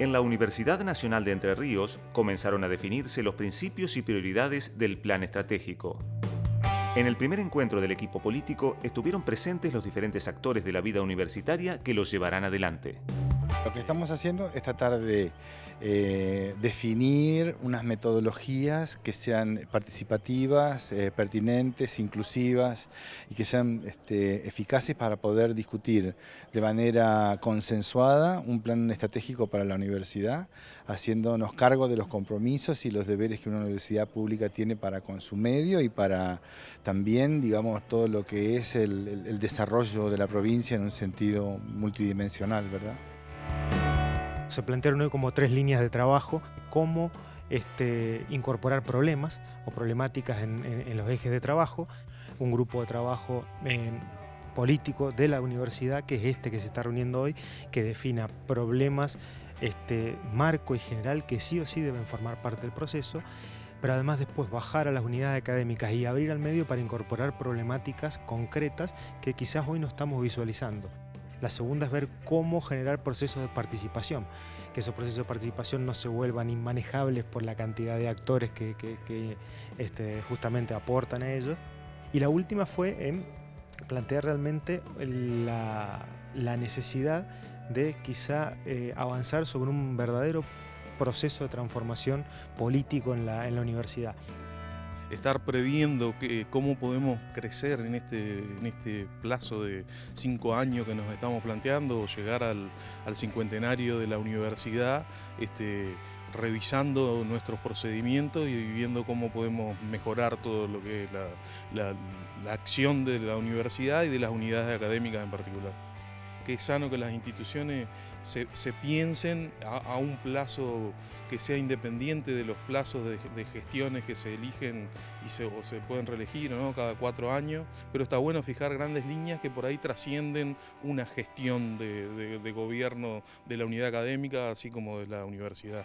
En la Universidad Nacional de Entre Ríos comenzaron a definirse los principios y prioridades del plan estratégico. En el primer encuentro del equipo político estuvieron presentes los diferentes actores de la vida universitaria que los llevarán adelante. Lo que estamos haciendo es tratar de eh, definir unas metodologías que sean participativas, eh, pertinentes, inclusivas y que sean este, eficaces para poder discutir de manera consensuada un plan estratégico para la universidad, haciéndonos cargo de los compromisos y los deberes que una universidad pública tiene para con su medio y para también, digamos, todo lo que es el, el desarrollo de la provincia en un sentido multidimensional, ¿verdad? Se plantearon hoy como tres líneas de trabajo, cómo este, incorporar problemas o problemáticas en, los ejes de trabajo, un grupo de trabajo político de la universidad, que es este que se está reuniendo hoy, que defina problemas este, marco y general que sí o sí deben formar parte del proceso, pero además después bajar a las unidades académicas y abrir al medio para incorporar problemáticas concretas que quizás hoy no estamos visualizando. La segunda es ver cómo generar procesos de participación, que esos procesos de participación no se vuelvan inmanejables por la cantidad de actores que, este, justamente aportan a ellos. Y la última fue plantear realmente la, necesidad de quizá eh, avanzar sobre un verdadero proceso de transformación político en la universidad estar previendo que, cómo podemos crecer en este, en este plazo de cinco años que nos estamos planteando, o llegar al, cincuentenario de la universidad, este, revisando nuestros procedimientos y viendo cómo podemos mejorar todo lo que es la, la acción de la universidad y de las unidades académicas en particular que es sano que las instituciones se, piensen a, un plazo que sea independiente de los plazos de, gestiones que se eligen y se, o se pueden reelegir ¿no? cada cuatro años, pero está bueno fijar grandes líneas que por ahí trascienden una gestión de gobierno de la unidad académica así como de la universidad.